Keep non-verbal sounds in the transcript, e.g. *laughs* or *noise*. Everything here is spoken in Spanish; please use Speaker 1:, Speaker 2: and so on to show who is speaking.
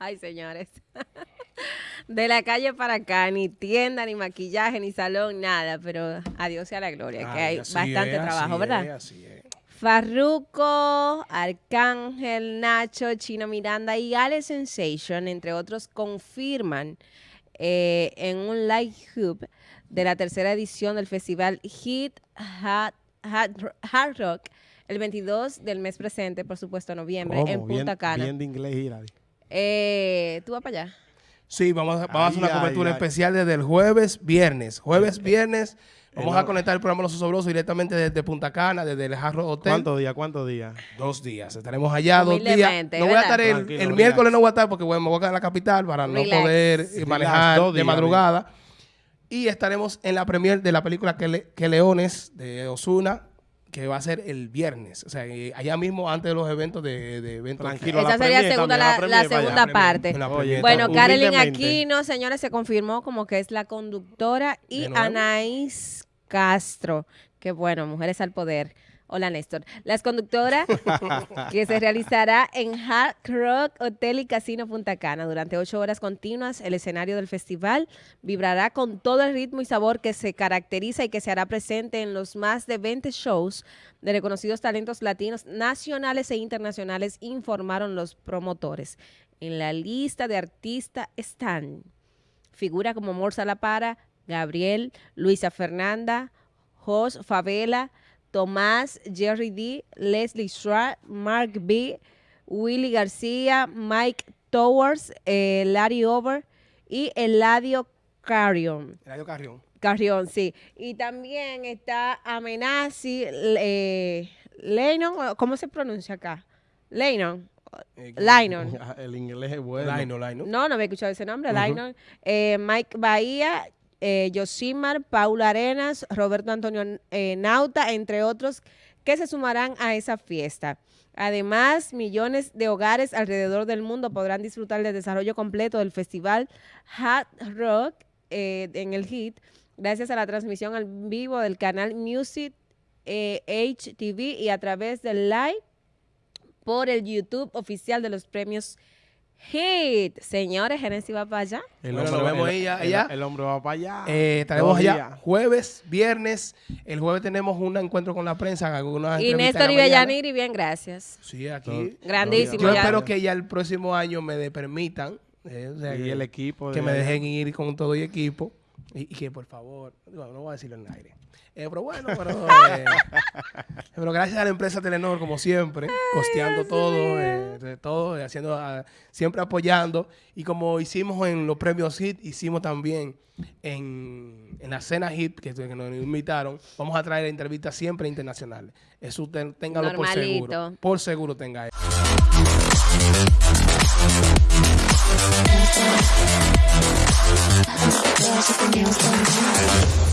Speaker 1: Ay, señores. *laughs* De la calle para acá, ni tienda, ni maquillaje, ni salón, nada. Pero adiós sea la gloria, que hay bastante trabajo, ¿verdad? Farruko, Arcángel, Nacho, Chino Miranda y Ale Sensation, entre otros, confirman eh, en un live hub de la tercera edición del festival Hit Hard Rock el 22 del mes presente, por supuesto, noviembre, en Punta Cana.
Speaker 2: Bien de inglés,
Speaker 1: eh, ¿Tú vas para allá?
Speaker 3: Sí, vamos a, hacer una cobertura especial desde el jueves, viernes. Jueves, viernes. Vamos a conectar el programa Los Osobrosos directamente desde Punta Cana, desde el Jarro Hotel.
Speaker 2: ¿Cuántos días? ¿Cuántos días?
Speaker 3: Dos días. Estaremos allá dos días. No voy a estar el, miércoles, no voy a estar porque bueno, me voy a quedar en la capital para no poder manejar de madrugada. Y estaremos en la premier de la película que, Leones de Osuna que va a ser el viernes. O sea, allá mismo antes de los eventos de, de eventos.
Speaker 1: Tranquilo, Esa sería segunda, la, segunda parte. bueno, Carolyn Aquino, señores, se confirmó como que es la conductora y Anaís Castro. Que bueno, mujeres al poder. Hola, Néstor. Las conductoras *laughs* que se realizará en Hard Rock Hotel y Casino Punta Cana durante ocho horas continuas. El escenario del festival vibrará con todo el ritmo y sabor que se caracteriza y que se hará presente en los más de 20 shows de reconocidos talentos latinos nacionales e internacionales, informaron los promotores. En la lista de artistas están figura como Morsa La Para, Gabriel, Luisa Fernanda, Jos Favela, Tomás, Jerry D, Leslie Schwartz, Mark B, Willy García, Mike Towers, eh, Larry Over y Eladio Carrion.
Speaker 3: Eladio Carrion.
Speaker 1: Carrion, sí. Y también está Amenazi, eh, Lennon, ¿cómo se pronuncia acá? Lennon. Eh, *laughs*
Speaker 2: El inglés es bueno.
Speaker 1: No, no había escuchado ese nombre, uh eh, Mike Bahía, eh, Yosimar, Paula Arenas, Roberto Antonio eh, Nauta, entre otros, que se sumarán a esa fiesta. Además, millones de hogares alrededor del mundo podrán disfrutar del desarrollo completo del festival Hot Rock eh, en el HIT, gracias a la transmisión al vivo del canal Music HTV y a través del live por el YouTube oficial de los premios Hit. Señores, Genesis va para allá.
Speaker 3: El hombre,
Speaker 2: allá, El, hombre va para allá.
Speaker 3: Eh, estaremos allá jueves, viernes. El jueves tenemos un encuentro con la prensa. Algunas
Speaker 1: y Néstor y Bellaniri, bien, gracias.
Speaker 3: Sí, aquí.
Speaker 1: Grandísimo.
Speaker 3: Yo espero que ya el próximo año me permitan. Eh,
Speaker 2: y el equipo.
Speaker 3: Que me dejen ir con todo el equipo. Y, que por favor, no voy a decirlo en el aire. Eh, pero bueno, *laughs* eh, pero, gracias a la empresa Telenor, como siempre, costeando todo, eh, todo, haciendo, ah, siempre apoyando. Y como hicimos en los premios HIT, hicimos también en, en la cena HIT, que, nos invitaron, vamos a traer entrevistas siempre internacionales. Eso ten, téngalo por seguro. Por seguro tenga eso. Magic and nails.